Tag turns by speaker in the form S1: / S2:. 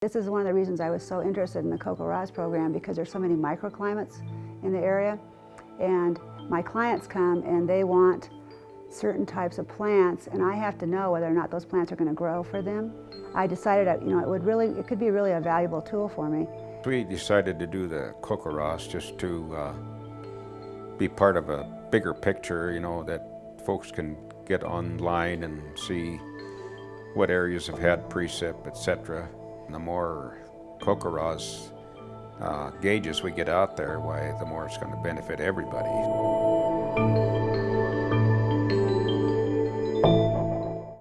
S1: This is one of the reasons I was so interested in the CoCoRaHS program because there's so many microclimates in the area. And my clients come and they want certain types of plants and I have to know whether or not those plants are going to grow for them. I decided that, you know, it would really, it could be really a valuable tool for me.
S2: We decided to do the CoCoRaHS just to uh, be part of a bigger picture, you know, that folks can get online and see what areas have had precip, etc. The more CoCoRaHS uh, gauges we get out there, why the more it's going to benefit everybody.